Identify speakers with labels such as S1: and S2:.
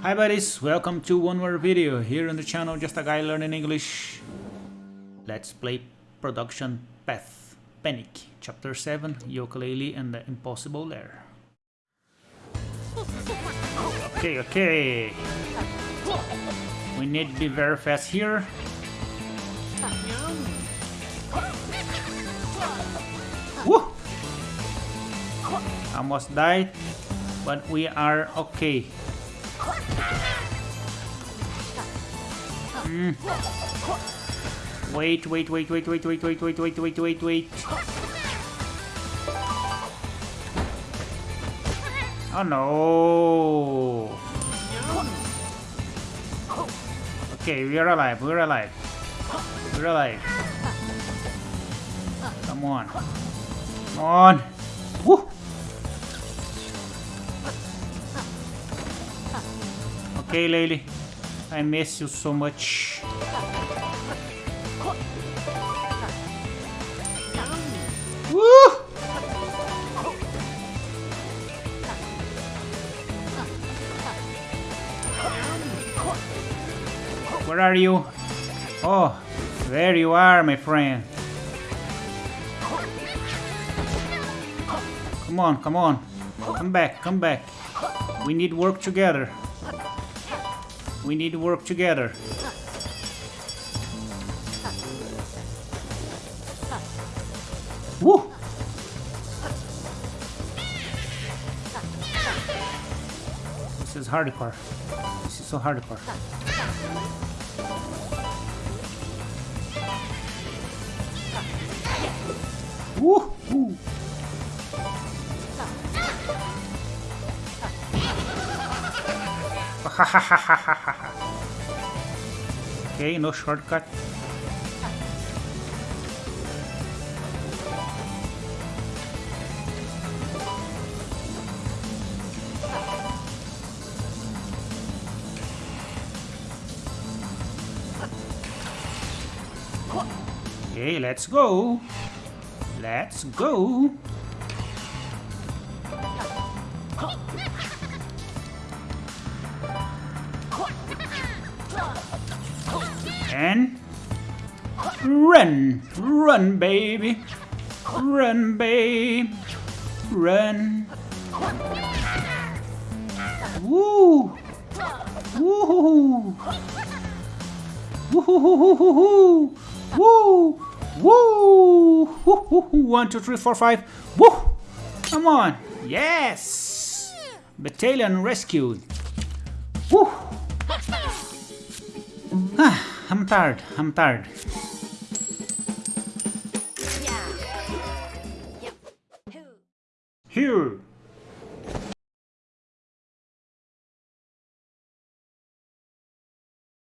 S1: Hi buddies, welcome to one more video here on the channel Just a Guy Learning English. Let's play Production Path Panic Chapter 7 Yooka-Laylee and the Impossible Lair. Okay, okay. We need to be very fast here. Woo! Almost died, but we are okay. Mm. Wait, wait, wait, wait, wait, wait, wait, wait, wait, wait, wait, wait. Oh no! Okay, we are alive, we're alive. We're alive. Come on. Come on! Woo! Okay, Laylee. I miss you so much. Woo! Where are you? Oh, there you are, my friend. Come on, come on. Come back, come back. We need work together. We need to work together. Woo! This is hardcore. This is so hardcore. Woo! Okay, no shortcut. Okay, let's go. Let's go. And run, run, baby, run, babe, run. Woo, woo, woo, woo, woo, woo, one, two, three, four, five, woo. Come on, yes, battalion rescued. Woo. I'm tired. I'm tired. Here.